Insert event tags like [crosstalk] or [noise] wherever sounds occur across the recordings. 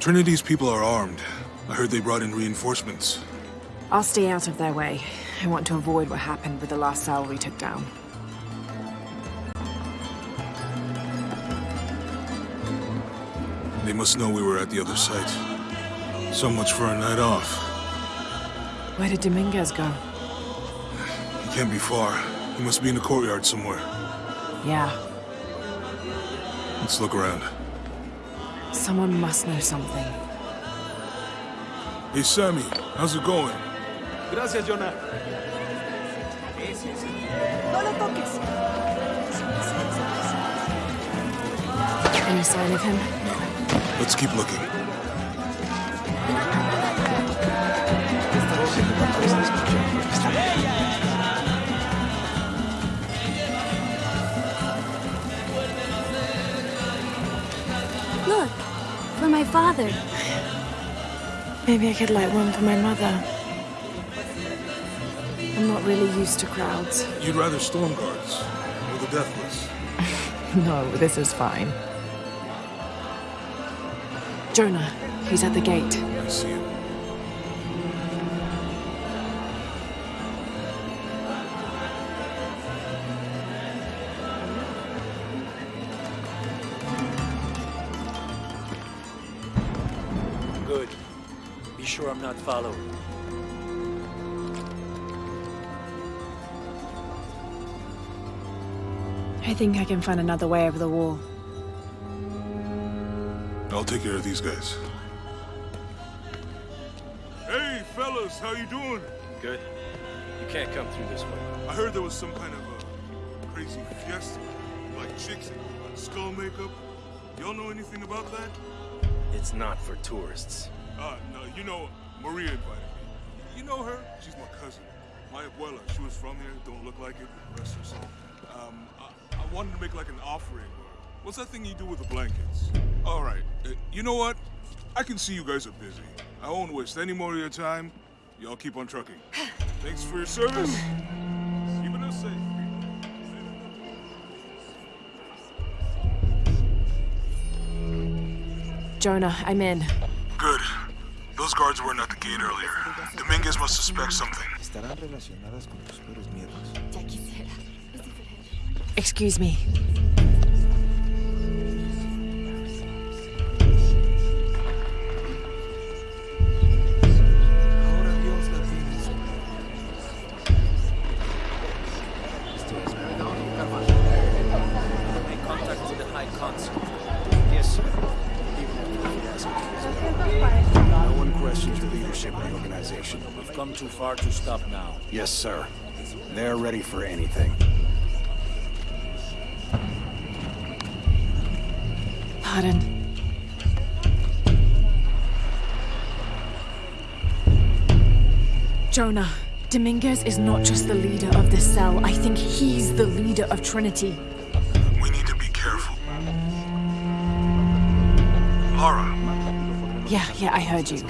Trinity's people are armed. I heard they brought in reinforcements. I'll stay out of their way. I want to avoid what happened with the last cell we took down. They must know we were at the other site. So much for a night off. Where did Dominguez go? He can't be far. He must be in the courtyard somewhere. Yeah, Let's look around. Someone must know something. Hey, Sammy, how's it going? Gracias, Jonah. Any sign of him? No. Let's keep looking. Look, father. Maybe I could light one for my mother. I'm not really used to crowds. You'd rather storm guards or the deathless? [laughs] No, this is fine. Jonah, he's at the gate. I see him. Good. Be sure I'm not followed. I think I can find another way over the wall. I'll take care of these guys. Hey, fellas, how you doing? Good. You can't come through this way. I heard there was some kind of a crazy fiesta, like chicks in skull makeup. Y'all know anything about that? It's not for tourists. Uh, no, you know, Maria invited me. You know her? She's my cousin. My abuela, she was from here, don't look like it, rest her soul. Um, I, I wanted to make like an offering. What's that thing you do with the blankets? All right, uh, you know what? I can see you guys are busy. I won't waste any more of your time. Y'all keep on trucking. [sighs] Thanks for your service. Jonah, I'm in. Good. Those guards weren't at the gate earlier. Dominguez must suspect something. Excuse relacionadas We've come far to stop now. Yes, sir. They're ready for anything. Pardon. Jonah, Dominguez is not just the leader of this cell. I think he's the leader of Trinity. We need to be careful. Lara, Yeah, yeah, I heard you.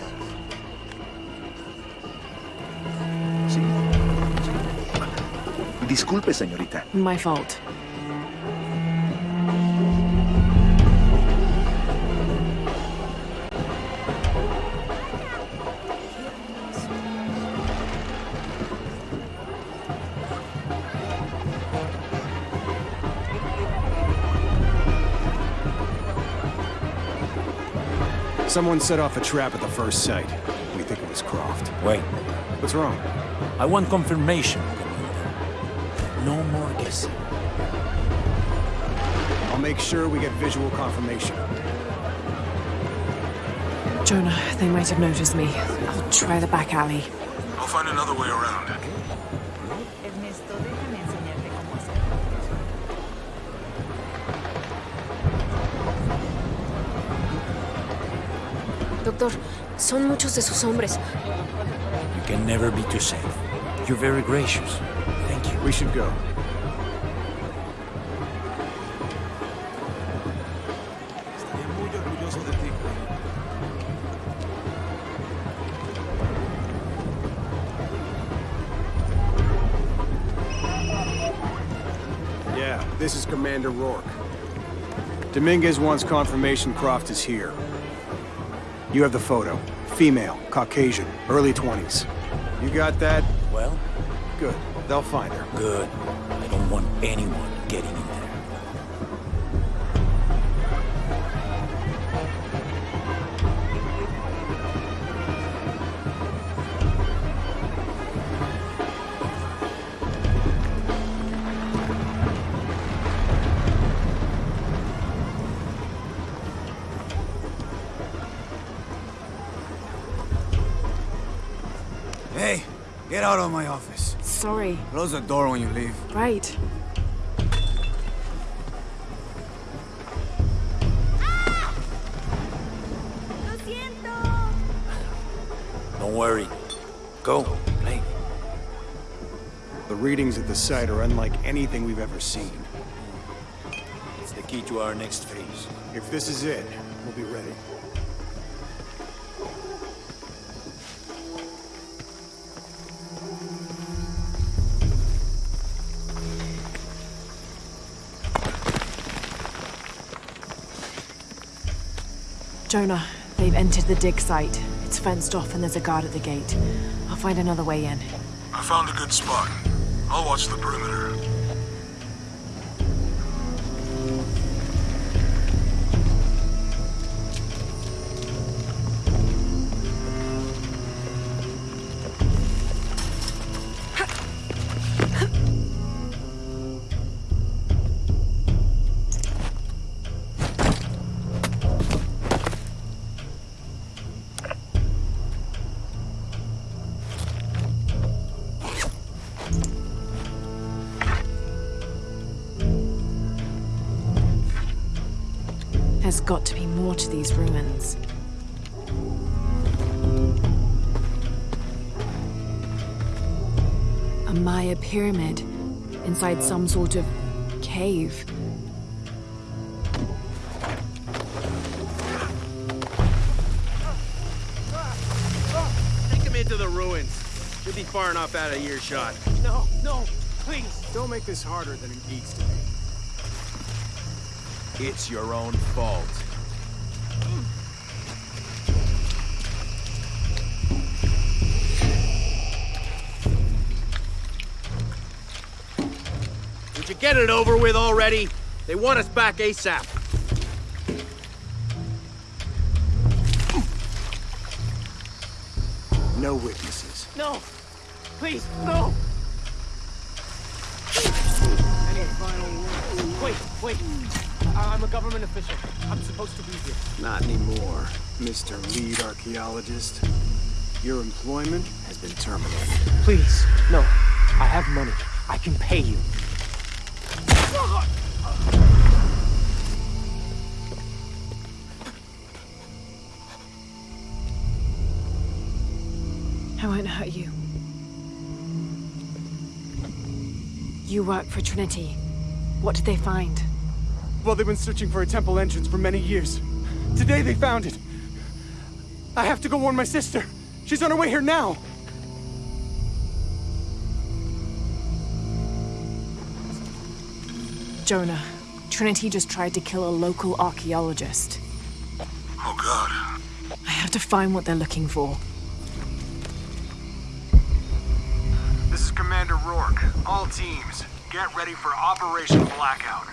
Disculpe, señorita. My fault. Someone set off a trap at the first site. We think it was Croft. Wait. What's wrong? I want confirmation, Commander. No more guessing. I'll make sure we get visual confirmation. Jonah, they might have noticed me. I'll try the back alley. I'll find another way around. Ernesto, déjame enseñarte cómo hacerlo. Doctor, son muchos de sus hombres. You can never be too safe. You're very gracious. We should go. Estoy muy orgulloso de ti. Yeah, this is Commander Rourke. Dominguez wants confirmation Croft is here. You have the photo. Female, Caucasian, early 20s. You got that? Well, Good. They'll find her. good. I don't want anyone getting in there. Hey, get out of my office. Sorry. Close the door when you leave. Right. ¡Lo siento! Don't worry. Go, play. The readings at the site are unlike anything we've ever seen. It's the key to our next phase. If this is it, we'll be ready. Jonah, they've entered the dig site. It's fenced off and there's a guard at the gate. I'll find another way in. I found a good spot. I'll watch the perimeter. There's got to be more to these ruins. A Maya pyramid inside some sort of cave. Take him into the ruins. Should be far enough out of earshot. No, no, please. Don't make this harder than it needs to be. It's your own fault. Would you get it over with already? They want us back ASAP. No witnesses. No! Please, no! Any final word? Wait, wait. I- I'm a government official. I'm supposed to be here. Not anymore, Mr. Lead Archaeologist. Your employment has been terminated. Please, no. I have money. I can pay you. I won't hurt you. You work for Trinity. What did they find? Well, they've been searching for a temple entrance for many years. Today they found it. I have to go warn my sister. She's on her way here now. Jonah, Trinity just tried to kill a local archaeologist. Oh, God. I have to find what they're looking for. This is Commander Rourke. All teams, get ready for Operation Blackout.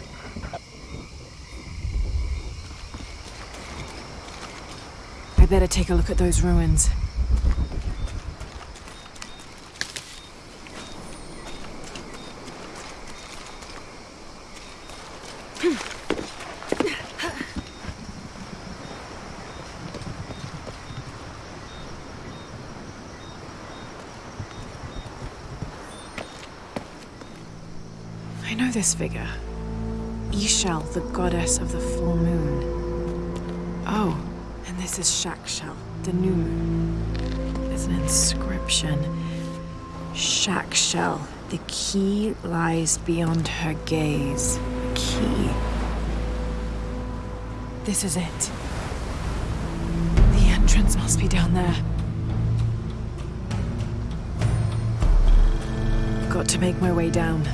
I better take a look at those ruins. I know this figure. Ix Chel, the goddess of the full moon. This is Chak Chel, the new moon. There's an inscription. Chak Chel, the key lies beyond her gaze. Key. This is it. The entrance must be down there. Got to make my way down.